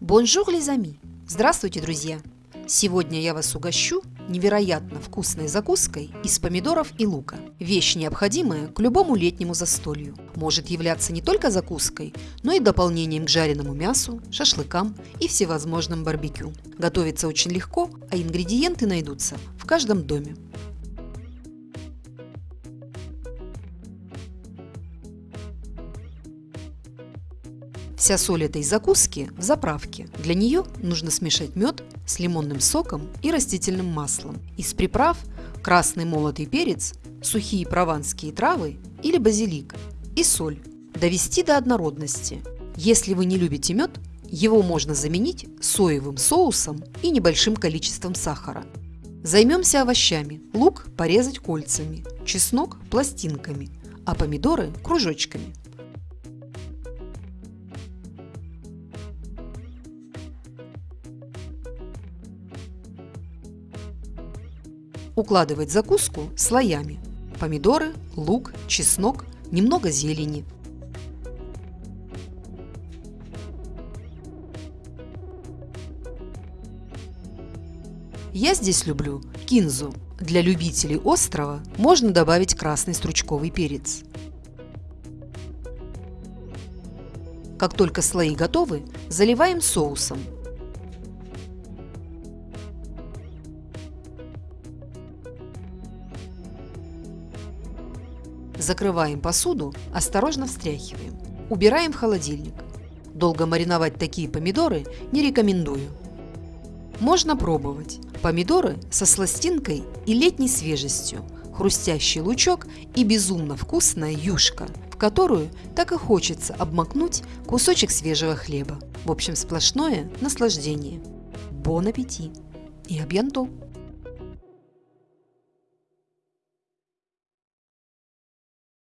Bonjour, les amis! Здравствуйте, друзья! Сегодня я вас угощу невероятно вкусной закуской из помидоров и лука. Вещь необходимая к любому летнему застолью. Может являться не только закуской, но и дополнением к жареному мясу, шашлыкам и всевозможным барбекю. Готовится очень легко, а ингредиенты найдутся в каждом доме. Вся соль этой закуски в заправке. Для нее нужно смешать мед с лимонным соком и растительным маслом. Из приправ красный молотый перец, сухие прованские травы или базилик и соль. Довести до однородности. Если вы не любите мед, его можно заменить соевым соусом и небольшим количеством сахара. Займемся овощами. Лук порезать кольцами, чеснок пластинками, а помидоры кружочками. Укладывать закуску слоями. Помидоры, лук, чеснок, немного зелени. Я здесь люблю кинзу. Для любителей острова можно добавить красный стручковый перец. Как только слои готовы, заливаем соусом. Закрываем посуду, осторожно встряхиваем. Убираем в холодильник. Долго мариновать такие помидоры не рекомендую. Можно пробовать. Помидоры со сластинкой и летней свежестью, хрустящий лучок и безумно вкусная юшка, в которую так и хочется обмакнуть кусочек свежего хлеба. В общем, сплошное наслаждение. Бон аппетит! И абьянто!